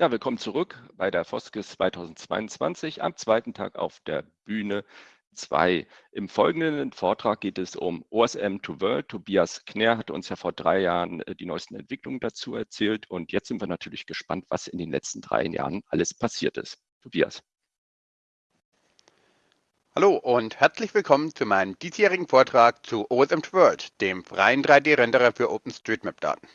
Ja, willkommen zurück bei der Foskis 2022 am zweiten Tag auf der Bühne 2. Im folgenden Vortrag geht es um OSM to World. Tobias Knär hat uns ja vor drei Jahren äh, die neuesten Entwicklungen dazu erzählt und jetzt sind wir natürlich gespannt, was in den letzten drei Jahren alles passiert ist. Tobias. Hallo und herzlich willkommen zu meinem diesjährigen Vortrag zu OSM to World, dem freien 3D-Renderer für OpenStreetMap-Daten.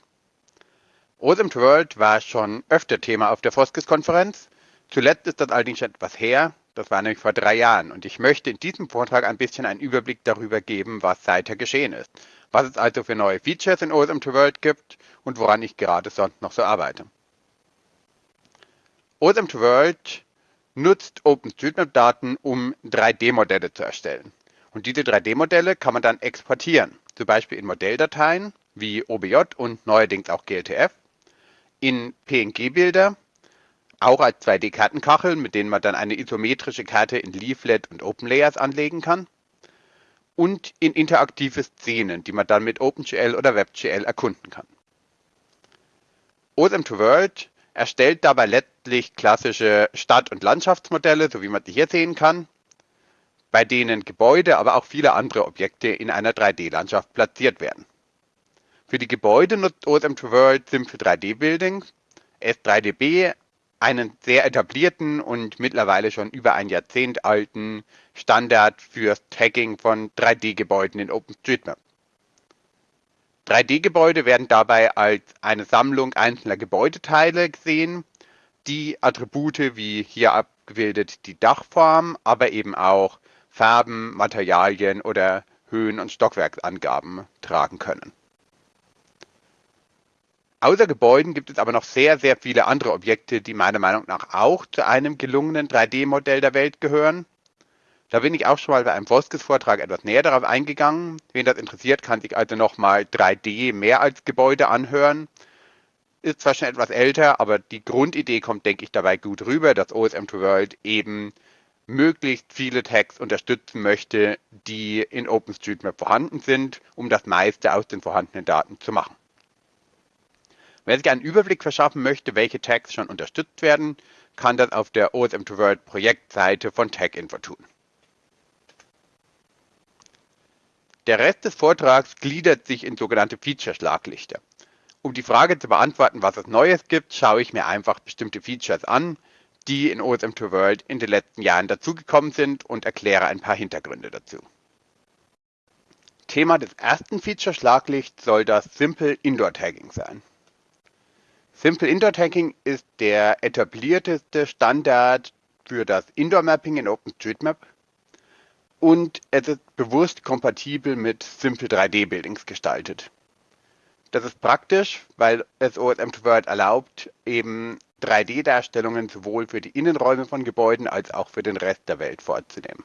OSM to World war schon öfter Thema auf der Foskis-Konferenz. Zuletzt ist das allerdings schon etwas her. Das war nämlich vor drei Jahren. Und ich möchte in diesem Vortrag ein bisschen einen Überblick darüber geben, was seither geschehen ist. Was es also für neue Features in OSM to World gibt und woran ich gerade sonst noch so arbeite. OSM to World nutzt OpenStreetMap-Daten, um 3D-Modelle zu erstellen. Und diese 3D-Modelle kann man dann exportieren, zum Beispiel in Modelldateien wie OBJ und neuerdings auch GLTF in PNG-Bilder, auch als 2D-Kartenkacheln, mit denen man dann eine isometrische Karte in Leaflet und OpenLayers anlegen kann. Und in interaktive Szenen, die man dann mit OpenGL oder WebGL erkunden kann. OSM 2 World erstellt dabei letztlich klassische Stadt- und Landschaftsmodelle, so wie man die hier sehen kann, bei denen Gebäude, aber auch viele andere Objekte in einer 3D-Landschaft platziert werden. Für die Gebäude nutzt OSM2 World Simple 3D Building, S3DB, einen sehr etablierten und mittlerweile schon über ein Jahrzehnt alten Standard fürs Tagging von 3D-Gebäuden in OpenStreetMap. 3D-Gebäude werden dabei als eine Sammlung einzelner Gebäudeteile gesehen, die Attribute wie hier abgebildet die Dachform, aber eben auch Farben, Materialien oder Höhen- und Stockwerksangaben tragen können. Außer Gebäuden gibt es aber noch sehr, sehr viele andere Objekte, die meiner Meinung nach auch zu einem gelungenen 3D-Modell der Welt gehören. Da bin ich auch schon mal bei einem Voskis-Vortrag etwas näher darauf eingegangen. Wen das interessiert, kann sich also nochmal 3D mehr als Gebäude anhören. Ist zwar schon etwas älter, aber die Grundidee kommt, denke ich, dabei gut rüber, dass OSM 2 World eben möglichst viele Tags unterstützen möchte, die in OpenStreetMap vorhanden sind, um das meiste aus den vorhandenen Daten zu machen. Wer sich einen Überblick verschaffen möchte, welche Tags schon unterstützt werden, kann das auf der OSM2 World Projektseite von TagInfo tun. Der Rest des Vortrags gliedert sich in sogenannte Feature-Schlaglichter. Um die Frage zu beantworten, was es Neues gibt, schaue ich mir einfach bestimmte Features an, die in OSM2 World in den letzten Jahren dazugekommen sind und erkläre ein paar Hintergründe dazu. Thema des ersten Feature-Schlaglichts soll das Simple Indoor Tagging sein. Simple Indoor Tagging ist der etablierteste Standard für das Indoor Mapping in OpenStreetMap und es ist bewusst kompatibel mit Simple 3D Buildings gestaltet. Das ist praktisch, weil es OSM2 World erlaubt, eben 3D-Darstellungen sowohl für die Innenräume von Gebäuden als auch für den Rest der Welt vorzunehmen.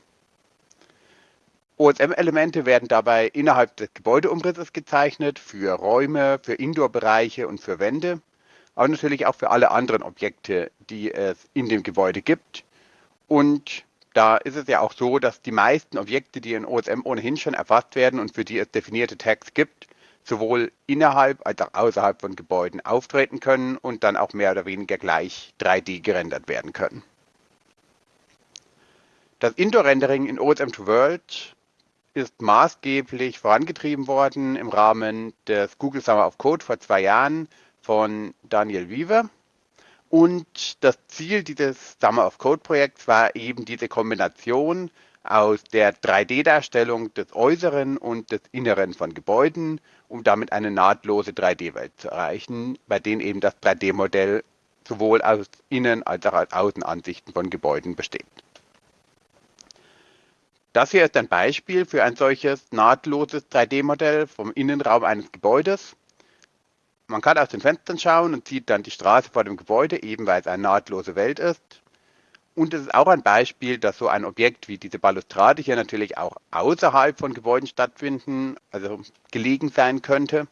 OSM-Elemente werden dabei innerhalb des Gebäudeumrisses gezeichnet, für Räume, für Indoor-Bereiche und für Wände aber natürlich auch für alle anderen Objekte, die es in dem Gebäude gibt. Und da ist es ja auch so, dass die meisten Objekte, die in OSM ohnehin schon erfasst werden und für die es definierte Tags gibt, sowohl innerhalb als auch außerhalb von Gebäuden auftreten können und dann auch mehr oder weniger gleich 3D gerendert werden können. Das Indoor-Rendering in OSM2 World ist maßgeblich vorangetrieben worden im Rahmen des Google Summer of Code vor zwei Jahren von Daniel Weaver. Und das Ziel dieses Summer of Code Projekts war eben diese Kombination aus der 3D-Darstellung des Äußeren und des Inneren von Gebäuden, um damit eine nahtlose 3D-Welt zu erreichen, bei denen eben das 3D-Modell sowohl aus Innen- als auch aus Außenansichten von Gebäuden besteht. Das hier ist ein Beispiel für ein solches nahtloses 3D-Modell vom Innenraum eines Gebäudes. Man kann aus den Fenstern schauen und sieht dann die Straße vor dem Gebäude, eben weil es eine nahtlose Welt ist. Und es ist auch ein Beispiel, dass so ein Objekt wie diese Balustrade hier natürlich auch außerhalb von Gebäuden stattfinden, also gelegen sein könnte.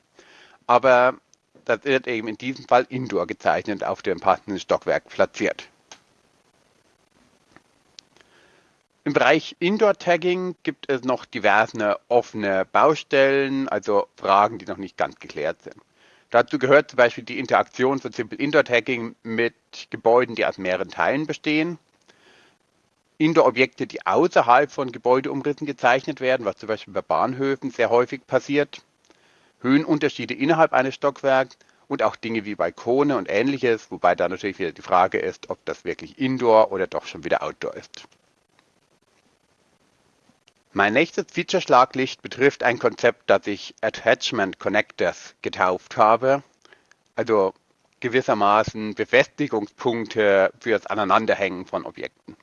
Aber das wird eben in diesem Fall indoor gezeichnet, auf dem passenden Stockwerk platziert. Im Bereich Indoor-Tagging gibt es noch diverse offene Baustellen, also Fragen, die noch nicht ganz geklärt sind. Dazu gehört zum Beispiel die Interaktion von Simple Indoor Tagging mit Gebäuden, die aus mehreren Teilen bestehen. Indoor-Objekte, die außerhalb von Gebäudeumrissen gezeichnet werden, was zum Beispiel bei Bahnhöfen sehr häufig passiert. Höhenunterschiede innerhalb eines Stockwerks und auch Dinge wie Balkone und ähnliches, wobei da natürlich wieder die Frage ist, ob das wirklich Indoor oder doch schon wieder Outdoor ist. Mein nächstes Feature-Schlaglicht betrifft ein Konzept, das ich Attachment Connectors getauft habe, also gewissermaßen Befestigungspunkte fürs Aneinanderhängen von Objekten.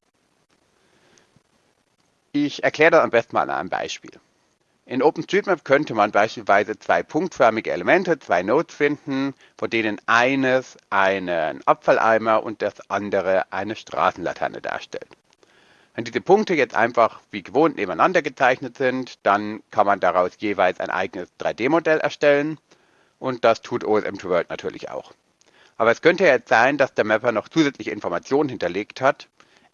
Ich erkläre das am besten mal an einem Beispiel. In OpenStreetMap könnte man beispielsweise zwei punktförmige Elemente, zwei Nodes finden, von denen eines einen Abfalleimer und das andere eine Straßenlaterne darstellt. Wenn diese Punkte jetzt einfach wie gewohnt nebeneinander gezeichnet sind, dann kann man daraus jeweils ein eigenes 3D-Modell erstellen und das tut OSM2World natürlich auch. Aber es könnte jetzt sein, dass der Mapper noch zusätzliche Informationen hinterlegt hat,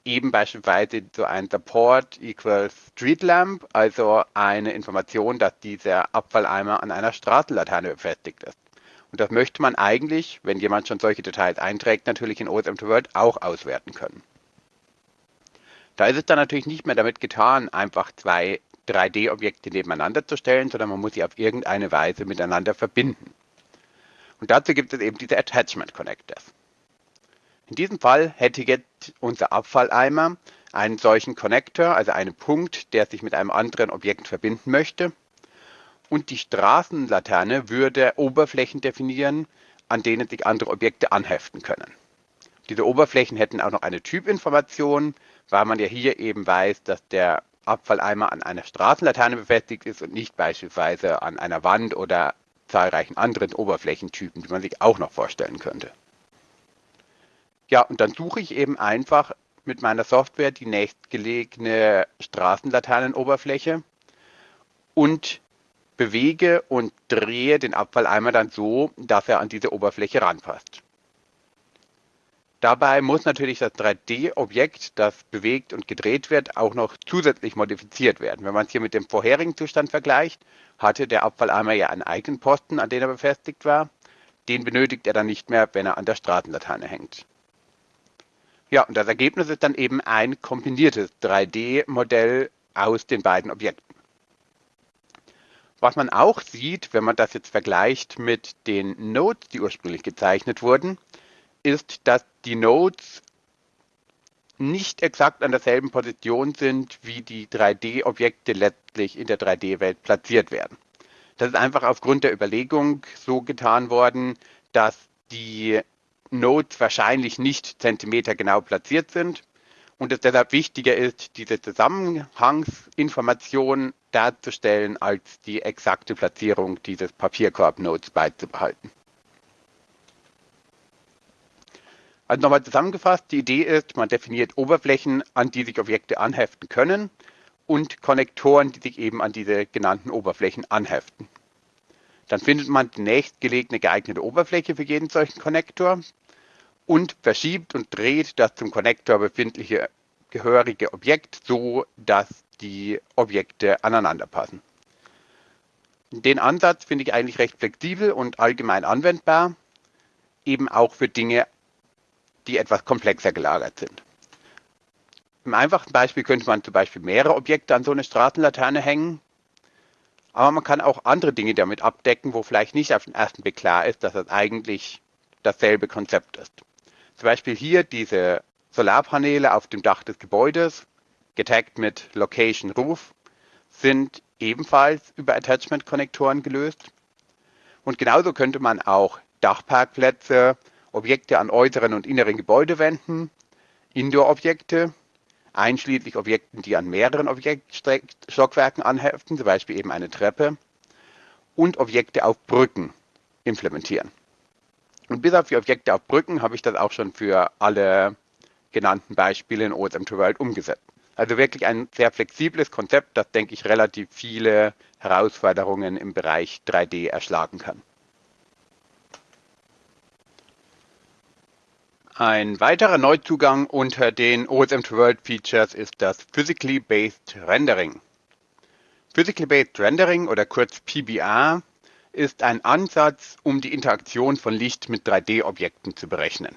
eben beispielsweise so ein Support equals Street Lamp, also eine Information, dass dieser Abfalleimer an einer Straßenlaterne befestigt ist. Und das möchte man eigentlich, wenn jemand schon solche Details einträgt, natürlich in OSM2World auch auswerten können. Da ist es dann natürlich nicht mehr damit getan, einfach zwei 3D-Objekte nebeneinander zu stellen, sondern man muss sie auf irgendeine Weise miteinander verbinden. Und dazu gibt es eben diese Attachment Connectors. In diesem Fall hätte jetzt unser Abfalleimer einen solchen Connector, also einen Punkt, der sich mit einem anderen Objekt verbinden möchte. Und die Straßenlaterne würde Oberflächen definieren, an denen sich andere Objekte anheften können. Diese Oberflächen hätten auch noch eine Typinformation, weil man ja hier eben weiß, dass der Abfalleimer an einer Straßenlaterne befestigt ist und nicht beispielsweise an einer Wand oder zahlreichen anderen Oberflächentypen, die man sich auch noch vorstellen könnte. Ja, und dann suche ich eben einfach mit meiner Software die nächstgelegene Straßenlaternenoberfläche und bewege und drehe den Abfalleimer dann so, dass er an diese Oberfläche ranpasst. Dabei muss natürlich das 3D-Objekt, das bewegt und gedreht wird, auch noch zusätzlich modifiziert werden. Wenn man es hier mit dem vorherigen Zustand vergleicht, hatte der Abfalleimer ja einen eigenen Posten, an den er befestigt war. Den benötigt er dann nicht mehr, wenn er an der Straßenlaterne hängt. Ja, und das Ergebnis ist dann eben ein kombiniertes 3D-Modell aus den beiden Objekten. Was man auch sieht, wenn man das jetzt vergleicht mit den Nodes, die ursprünglich gezeichnet wurden, ist, dass die Nodes nicht exakt an derselben Position sind, wie die 3D-Objekte letztlich in der 3D-Welt platziert werden. Das ist einfach aufgrund der Überlegung so getan worden, dass die Nodes wahrscheinlich nicht zentimetergenau platziert sind und es deshalb wichtiger ist, diese Zusammenhangsinformation darzustellen, als die exakte Platzierung dieses Papierkorb-Nodes beizubehalten. Also nochmal zusammengefasst, die Idee ist, man definiert Oberflächen, an die sich Objekte anheften können und Konnektoren, die sich eben an diese genannten Oberflächen anheften. Dann findet man die nächstgelegene geeignete Oberfläche für jeden solchen Konnektor und verschiebt und dreht das zum Konnektor befindliche gehörige Objekt so, dass die Objekte aneinander passen. Den Ansatz finde ich eigentlich recht flexibel und allgemein anwendbar, eben auch für Dinge die etwas komplexer gelagert sind. Im einfachen Beispiel könnte man zum Beispiel mehrere Objekte an so eine Straßenlaterne hängen, aber man kann auch andere Dinge damit abdecken, wo vielleicht nicht auf den ersten Blick klar ist, dass das eigentlich dasselbe Konzept ist. Zum Beispiel hier diese Solarpaneele auf dem Dach des Gebäudes, getaggt mit Location Roof, sind ebenfalls über Attachment-Konnektoren gelöst. Und genauso könnte man auch Dachparkplätze Objekte an äußeren und inneren Gebäudewänden, Indoor-Objekte, einschließlich Objekten, die an mehreren Objektstockwerken anheften, zum Beispiel eben eine Treppe, und Objekte auf Brücken implementieren. Und bis auf die Objekte auf Brücken habe ich das auch schon für alle genannten Beispiele in OSM 2 World umgesetzt. Also wirklich ein sehr flexibles Konzept, das, denke ich, relativ viele Herausforderungen im Bereich 3D erschlagen kann. Ein weiterer Neuzugang unter den OSM2 World Features ist das Physically Based Rendering. Physically Based Rendering oder kurz PBR ist ein Ansatz, um die Interaktion von Licht mit 3D-Objekten zu berechnen.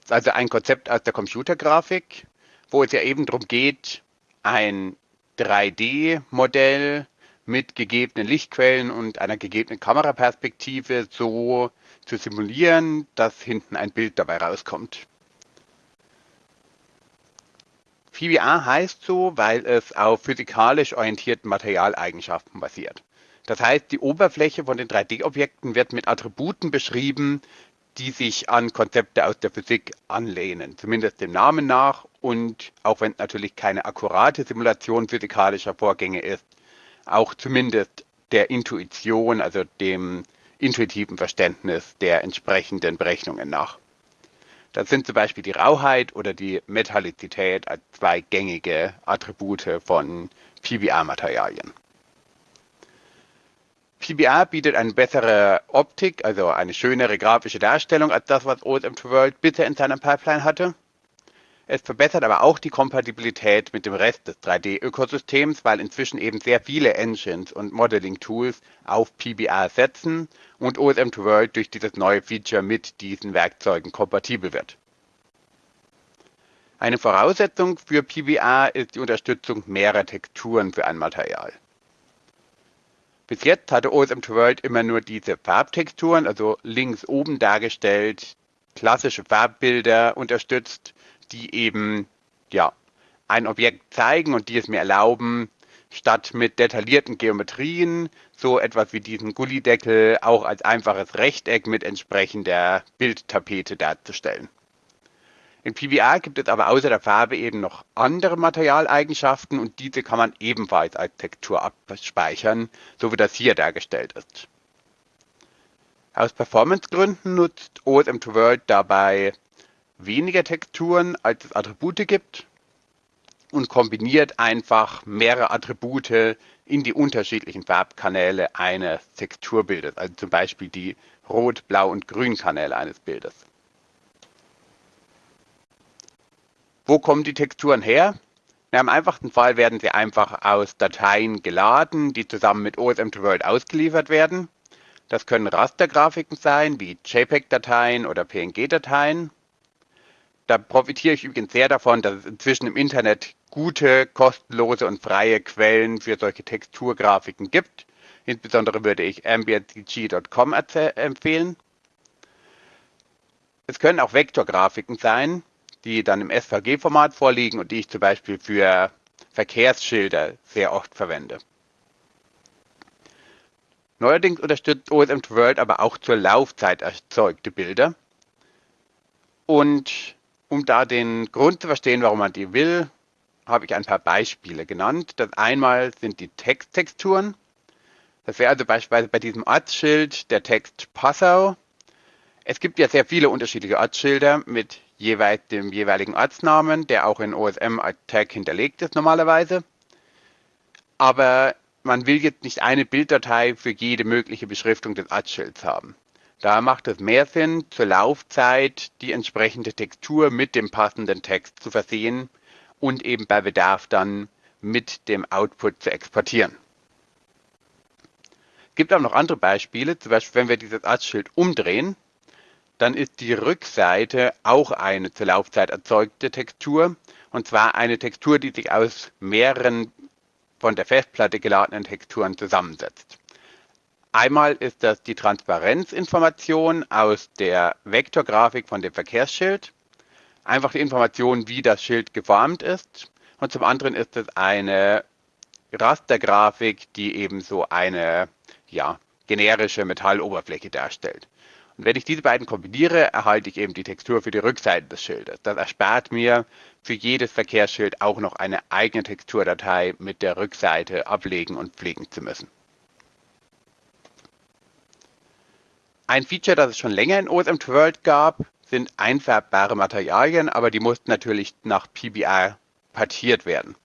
Das ist also ein Konzept aus der Computergrafik, wo es ja eben darum geht, ein 3D-Modell mit gegebenen Lichtquellen und einer gegebenen Kameraperspektive so zu simulieren, dass hinten ein Bild dabei rauskommt. PBR heißt so, weil es auf physikalisch orientierten Materialeigenschaften basiert. Das heißt, die Oberfläche von den 3D-Objekten wird mit Attributen beschrieben, die sich an Konzepte aus der Physik anlehnen, zumindest dem Namen nach und auch wenn es natürlich keine akkurate Simulation physikalischer Vorgänge ist, auch zumindest der Intuition, also dem intuitiven Verständnis der entsprechenden Berechnungen nach. Das sind zum Beispiel die Rauheit oder die Metallizität als zwei gängige Attribute von PBR-Materialien. PBR bietet eine bessere Optik, also eine schönere grafische Darstellung als das, was OSM2 World bisher in seiner Pipeline hatte. Es verbessert aber auch die Kompatibilität mit dem Rest des 3D-Ökosystems, weil inzwischen eben sehr viele Engines und Modeling-Tools auf PBR setzen und OSM2 World durch dieses neue Feature mit diesen Werkzeugen kompatibel wird. Eine Voraussetzung für PBR ist die Unterstützung mehrerer Texturen für ein Material. Bis jetzt hatte OSM2 World immer nur diese Farbtexturen, also links oben dargestellt, klassische Farbbilder unterstützt, die eben ja, ein Objekt zeigen und die es mir erlauben, statt mit detaillierten Geometrien so etwas wie diesen Gullideckel auch als einfaches Rechteck mit entsprechender Bildtapete darzustellen. In PBR gibt es aber außer der Farbe eben noch andere Materialeigenschaften und diese kann man ebenfalls als Textur abspeichern, so wie das hier dargestellt ist. Aus Performancegründen nutzt OSM2 World dabei weniger Texturen, als es Attribute gibt und kombiniert einfach mehrere Attribute in die unterschiedlichen Farbkanäle eines Texturbildes, also zum Beispiel die Rot-, Blau- und Grün-Kanäle eines Bildes. Wo kommen die Texturen her? Na, Im einfachsten Fall werden sie einfach aus Dateien geladen, die zusammen mit OSM2 World ausgeliefert werden. Das können Rastergrafiken sein, wie JPEG-Dateien oder PNG-Dateien. Da profitiere ich übrigens sehr davon, dass es inzwischen im Internet gute, kostenlose und freie Quellen für solche Texturgrafiken gibt. Insbesondere würde ich ambientcg.com empfehlen. Es können auch Vektorgrafiken sein, die dann im SVG-Format vorliegen und die ich zum Beispiel für Verkehrsschilder sehr oft verwende. Neuerdings unterstützt OSM World aber auch zur Laufzeit erzeugte Bilder. Und um da den Grund zu verstehen, warum man die will, habe ich ein paar Beispiele genannt. Das einmal sind die Texttexturen. Das wäre also beispielsweise bei diesem Ortsschild der Text Passau. Es gibt ja sehr viele unterschiedliche Ortsschilder mit jeweils dem jeweiligen Ortsnamen, der auch in OSM als Tag hinterlegt ist normalerweise. Aber man will jetzt nicht eine Bilddatei für jede mögliche Beschriftung des Ortsschilds haben. Da macht es mehr Sinn, zur Laufzeit die entsprechende Textur mit dem passenden Text zu versehen und eben bei Bedarf dann mit dem Output zu exportieren. Es gibt auch noch andere Beispiele, zum Beispiel wenn wir dieses Ortsschild umdrehen, dann ist die Rückseite auch eine zur Laufzeit erzeugte Textur. Und zwar eine Textur, die sich aus mehreren von der Festplatte geladenen Texturen zusammensetzt. Einmal ist das die Transparenzinformation aus der Vektorgrafik von dem Verkehrsschild. Einfach die Information, wie das Schild geformt ist. Und zum anderen ist es eine Rastergrafik, die eben so eine ja, generische Metalloberfläche darstellt. Und wenn ich diese beiden kombiniere, erhalte ich eben die Textur für die Rückseite des Schildes. Das erspart mir für jedes Verkehrsschild auch noch eine eigene Texturdatei mit der Rückseite ablegen und pflegen zu müssen. Ein Feature, das es schon länger in OSM2 World gab, sind einfärbbare Materialien, aber die mussten natürlich nach PBR partiert werden.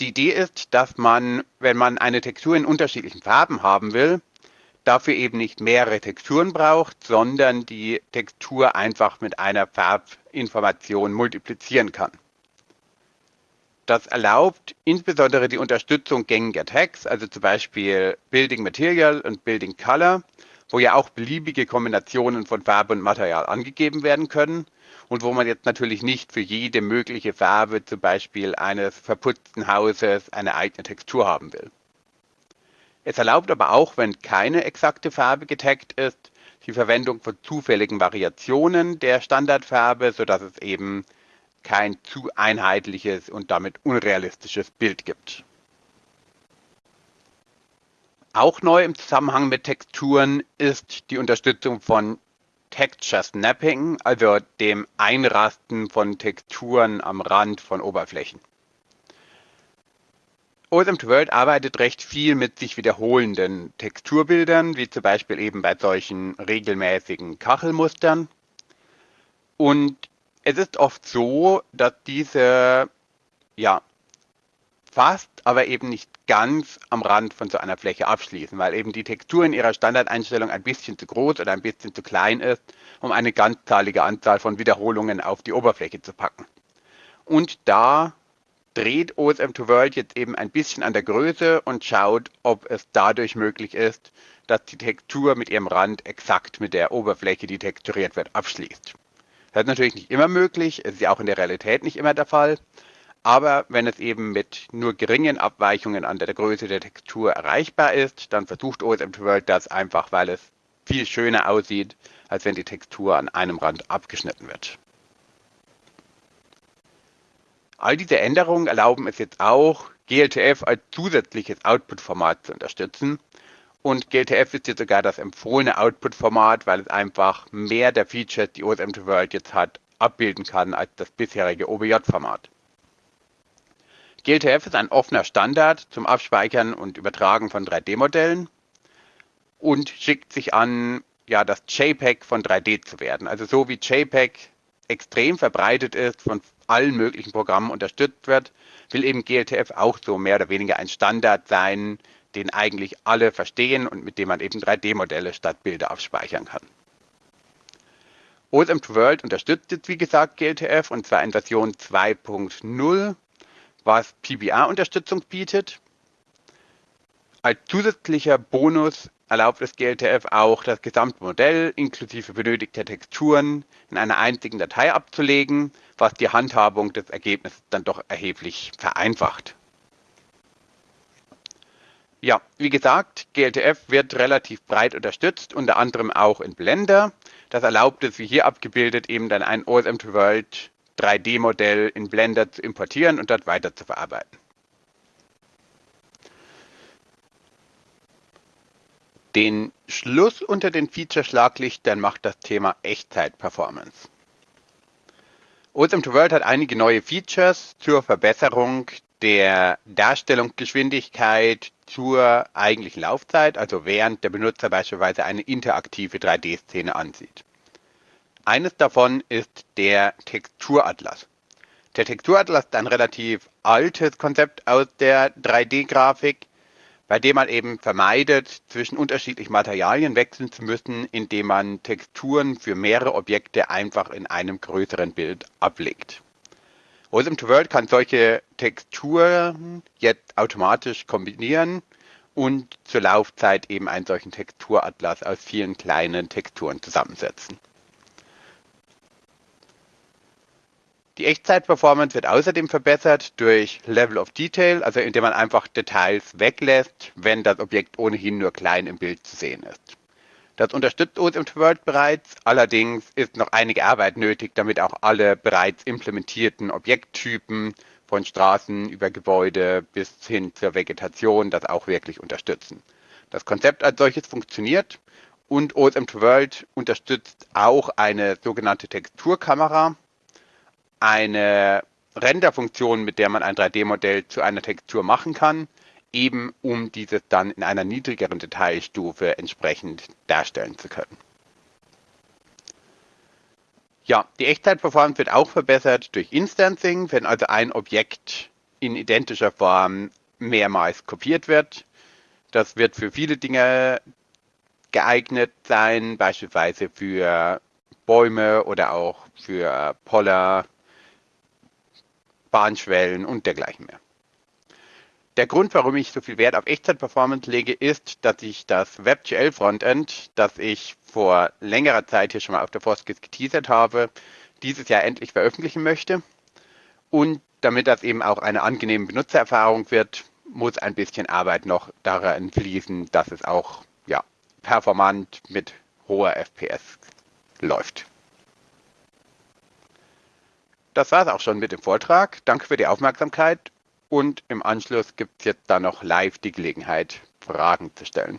Die Idee ist, dass man, wenn man eine Textur in unterschiedlichen Farben haben will, dafür eben nicht mehrere Texturen braucht, sondern die Textur einfach mit einer Farbinformation multiplizieren kann. Das erlaubt insbesondere die Unterstützung gängiger Tags, also zum Beispiel Building Material und Building Color, wo ja auch beliebige Kombinationen von Farbe und Material angegeben werden können und wo man jetzt natürlich nicht für jede mögliche Farbe, zum Beispiel eines verputzten Hauses, eine eigene Textur haben will. Es erlaubt aber auch, wenn keine exakte Farbe getaggt ist, die Verwendung von zufälligen Variationen der Standardfarbe, sodass es eben kein zu einheitliches und damit unrealistisches Bild gibt. Auch neu im Zusammenhang mit Texturen ist die Unterstützung von Texture Snapping, also dem Einrasten von Texturen am Rand von Oberflächen. OSM2 World arbeitet recht viel mit sich wiederholenden Texturbildern, wie zum Beispiel eben bei solchen regelmäßigen Kachelmustern. Und es ist oft so, dass diese ja fast, aber eben nicht ganz am Rand von so einer Fläche abschließen, weil eben die Textur in ihrer Standardeinstellung ein bisschen zu groß oder ein bisschen zu klein ist, um eine ganzzahlige Anzahl von Wiederholungen auf die Oberfläche zu packen. Und da dreht OSM2 World jetzt eben ein bisschen an der Größe und schaut, ob es dadurch möglich ist, dass die Textur mit ihrem Rand exakt mit der Oberfläche, die texturiert wird, abschließt. Das ist natürlich nicht immer möglich, ist ja auch in der Realität nicht immer der Fall, aber wenn es eben mit nur geringen Abweichungen an der Größe der Textur erreichbar ist, dann versucht OSM World das einfach, weil es viel schöner aussieht, als wenn die Textur an einem Rand abgeschnitten wird. All diese Änderungen erlauben es jetzt auch, GLTF als zusätzliches Output-Format zu unterstützen. Und GLTF ist jetzt sogar das empfohlene Output-Format, weil es einfach mehr der Features, die OSM2 World jetzt hat, abbilden kann als das bisherige OBJ-Format. GLTF ist ein offener Standard zum Abspeichern und Übertragen von 3D-Modellen und schickt sich an, ja, das JPEG von 3D zu werden. Also so wie JPEG extrem verbreitet ist, von allen möglichen Programmen unterstützt wird, will eben GLTF auch so mehr oder weniger ein Standard sein, den eigentlich alle verstehen und mit dem man eben 3D-Modelle statt Bilder abspeichern kann. OSM2 World unterstützt jetzt wie gesagt GLTF und zwar in Version 2.0 was PBR-Unterstützung bietet. Als zusätzlicher Bonus erlaubt das GLTF auch, das gesamte Modell inklusive benötigter Texturen in einer einzigen Datei abzulegen, was die Handhabung des Ergebnisses dann doch erheblich vereinfacht. Ja, wie gesagt, GLTF wird relativ breit unterstützt, unter anderem auch in Blender. Das erlaubt es, wie hier abgebildet, eben dann ein OSM2 World 3D-Modell in Blender zu importieren und dort weiter zu verarbeiten. Den Schluss unter den Feature-Schlaglichtern macht das Thema Echtzeit-Performance. OSM2 World hat einige neue Features zur Verbesserung der Darstellungsgeschwindigkeit zur eigentlichen Laufzeit, also während der Benutzer beispielsweise eine interaktive 3D-Szene ansieht. Eines davon ist der Texturatlas. Der Texturatlas ist ein relativ altes Konzept aus der 3D-Grafik, bei dem man eben vermeidet, zwischen unterschiedlichen Materialien wechseln zu müssen, indem man Texturen für mehrere Objekte einfach in einem größeren Bild ablegt. OSM 2 World kann solche Texturen jetzt automatisch kombinieren und zur Laufzeit eben einen solchen Texturatlas aus vielen kleinen Texturen zusammensetzen. Die Echtzeit-Performance wird außerdem verbessert durch Level of Detail, also indem man einfach Details weglässt, wenn das Objekt ohnehin nur klein im Bild zu sehen ist. Das unterstützt OSM World bereits, allerdings ist noch einige Arbeit nötig, damit auch alle bereits implementierten Objekttypen von Straßen über Gebäude bis hin zur Vegetation das auch wirklich unterstützen. Das Konzept als solches funktioniert und OSM World unterstützt auch eine sogenannte Texturkamera, eine Renderfunktion, mit der man ein 3D-Modell zu einer Textur machen kann, eben um dieses dann in einer niedrigeren Detailstufe entsprechend darstellen zu können. Ja, die Echtzeitperformance wird auch verbessert durch Instancing, wenn also ein Objekt in identischer Form mehrmals kopiert wird. Das wird für viele Dinge geeignet sein, beispielsweise für Bäume oder auch für Poller, Bahnschwellen und dergleichen mehr. Der Grund, warum ich so viel Wert auf Echtzeit-Performance lege, ist, dass ich das WebGL-Frontend, das ich vor längerer Zeit hier schon mal auf der Foskis geteasert habe, dieses Jahr endlich veröffentlichen möchte. Und damit das eben auch eine angenehme Benutzererfahrung wird, muss ein bisschen Arbeit noch daran fließen, dass es auch ja, performant mit hoher FPS läuft. Das war es auch schon mit dem Vortrag. Danke für die Aufmerksamkeit und im Anschluss gibt es jetzt dann noch live die Gelegenheit, Fragen zu stellen.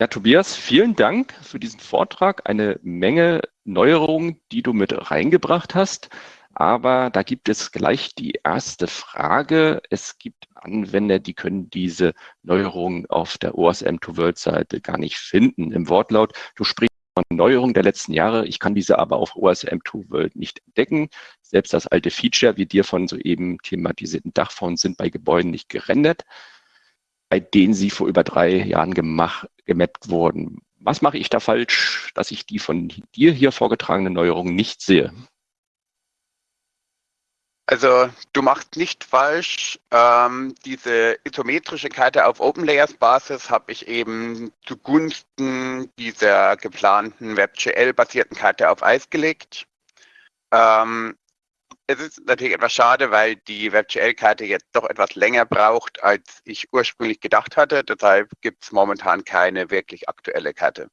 Ja, Tobias, vielen Dank für diesen Vortrag. Eine Menge Neuerungen, die du mit reingebracht hast. Aber da gibt es gleich die erste Frage. Es gibt Anwender, die können diese Neuerungen auf der OSM-to-World-Seite gar nicht finden. Im Wortlaut, du sprichst von Neuerungen der letzten Jahre. Ich kann diese aber auf OSM2 World nicht entdecken. Selbst das alte Feature, wie dir von soeben thematisierten Dachformen, sind bei Gebäuden nicht gerendert, bei denen sie vor über drei Jahren gemacht, gemappt wurden. Was mache ich da falsch, dass ich die von dir hier vorgetragenen Neuerungen nicht sehe? Also du machst nicht falsch. Ähm, diese isometrische Karte auf OpenLayers-Basis habe ich eben zugunsten dieser geplanten WebGL-basierten Karte auf Eis gelegt. Ähm, es ist natürlich etwas schade, weil die WebGL-Karte jetzt doch etwas länger braucht, als ich ursprünglich gedacht hatte. Deshalb gibt es momentan keine wirklich aktuelle Karte.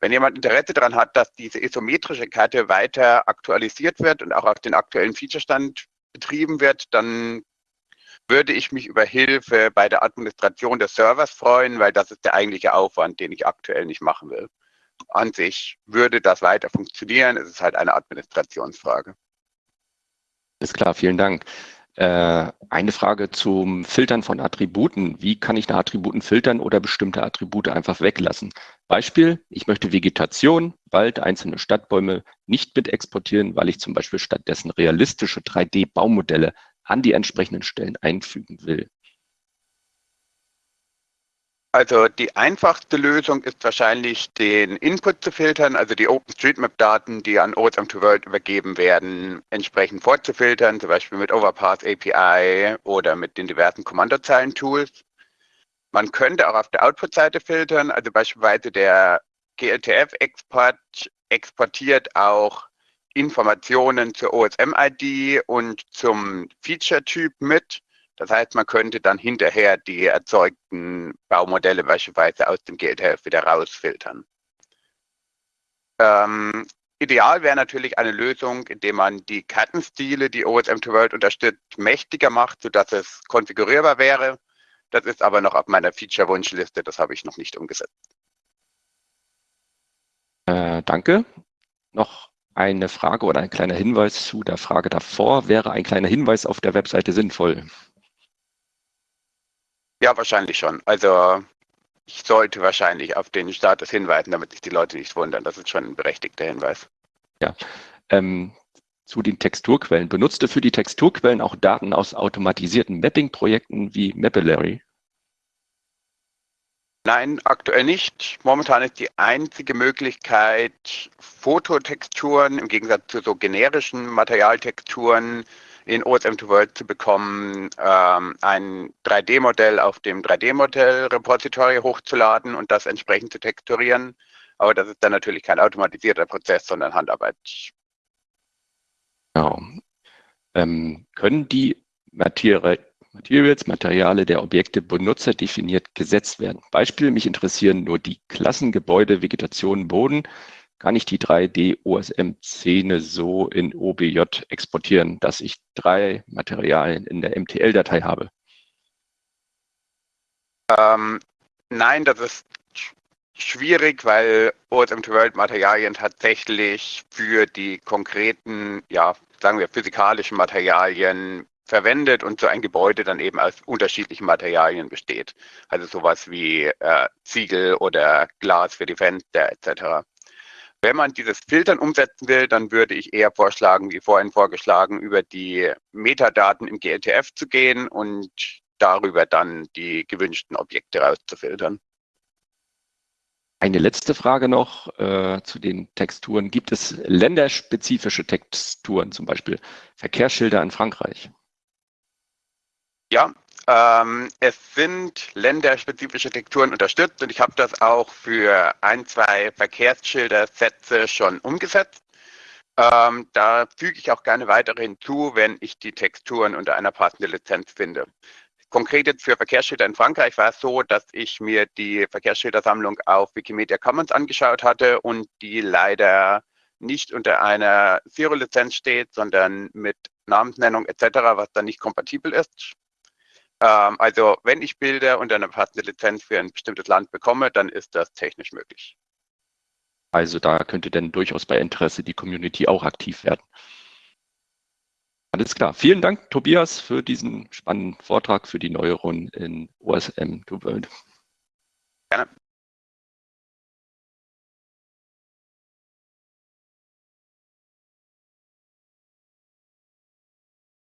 Wenn jemand Interesse daran hat, dass diese isometrische Karte weiter aktualisiert wird und auch auf den aktuellen Featurestand betrieben wird, dann würde ich mich über Hilfe bei der Administration des Servers freuen, weil das ist der eigentliche Aufwand, den ich aktuell nicht machen will. An sich würde das weiter funktionieren, es ist halt eine Administrationsfrage. Ist klar, vielen Dank. Äh, eine Frage zum Filtern von Attributen. Wie kann ich nach Attributen filtern oder bestimmte Attribute einfach weglassen? Beispiel, ich möchte Vegetation, Wald, einzelne Stadtbäume nicht mit exportieren, weil ich zum Beispiel stattdessen realistische 3D-Baumodelle an die entsprechenden Stellen einfügen will. Also die einfachste Lösung ist wahrscheinlich, den Input zu filtern, also die OpenStreetMap-Daten, die an OSM2World übergeben werden, entsprechend vorzufiltern, zum Beispiel mit Overpass API oder mit den diversen Kommandozeilen-Tools. Man könnte auch auf der Output-Seite filtern, also beispielsweise der GLTF-Export exportiert auch Informationen zur OSM-ID und zum Feature-Typ mit. Das heißt, man könnte dann hinterher die erzeugten Baumodelle beispielsweise aus dem GLTF wieder rausfiltern. Ähm, ideal wäre natürlich eine Lösung, indem man die Kartenstile, die OSM2 World unterstützt, mächtiger macht, sodass es konfigurierbar wäre. Das ist aber noch auf meiner Feature-Wunschliste, das habe ich noch nicht umgesetzt. Äh, danke. Noch eine Frage oder ein kleiner Hinweis zu der Frage davor. Wäre ein kleiner Hinweis auf der Webseite sinnvoll? Ja, wahrscheinlich schon. Also ich sollte wahrscheinlich auf den Status hinweisen, damit sich die Leute nicht wundern. Das ist schon ein berechtigter Hinweis. Ja. Ähm, zu den Texturquellen. Benutzt du für die Texturquellen auch Daten aus automatisierten Mapping-Projekten wie Mapillary? Nein, aktuell nicht. Momentan ist die einzige Möglichkeit, Fototexturen im Gegensatz zu so generischen Materialtexturen in OSM2World zu bekommen, ähm, ein 3D-Modell auf dem 3D-Modell-Repository hochzuladen und das entsprechend zu texturieren. Aber das ist dann natürlich kein automatisierter Prozess, sondern Handarbeit. Genau. Ähm, können die Materials, Materiale der Objekte benutzerdefiniert gesetzt werden? Beispiel, mich interessieren nur die Klassen, Gebäude, Vegetation, Boden kann ich die 3D-OSM-Szene so in OBJ exportieren, dass ich drei Materialien in der MTL-Datei habe? Ähm, nein, das ist schwierig, weil OSM2World-Materialien tatsächlich für die konkreten, ja, sagen wir, physikalischen Materialien verwendet und so ein Gebäude dann eben aus unterschiedlichen Materialien besteht. Also sowas wie äh, Ziegel oder Glas für die Fenster etc. Wenn man dieses Filtern umsetzen will, dann würde ich eher vorschlagen, wie vorhin vorgeschlagen, über die Metadaten im GLTF zu gehen und darüber dann die gewünschten Objekte rauszufiltern. Eine letzte Frage noch äh, zu den Texturen. Gibt es länderspezifische Texturen, zum Beispiel Verkehrsschilder in Frankreich? Ja, ähm, es sind länderspezifische Texturen unterstützt und ich habe das auch für ein, zwei Verkehrsschildersätze schon umgesetzt. Ähm, da füge ich auch gerne weitere hinzu, wenn ich die Texturen unter einer passenden Lizenz finde. Konkret jetzt für Verkehrsschilder in Frankreich war es so, dass ich mir die Verkehrsschildersammlung auf Wikimedia Commons angeschaut hatte und die leider nicht unter einer Zero-Lizenz steht, sondern mit Namensnennung etc., was dann nicht kompatibel ist. Ähm, also wenn ich Bilder unter einer passenden Lizenz für ein bestimmtes Land bekomme, dann ist das technisch möglich. Also da könnte dann durchaus bei Interesse die Community auch aktiv werden. Alles klar. Vielen Dank, Tobias, für diesen spannenden Vortrag für die Neuerungen in OSM to World. Gerne.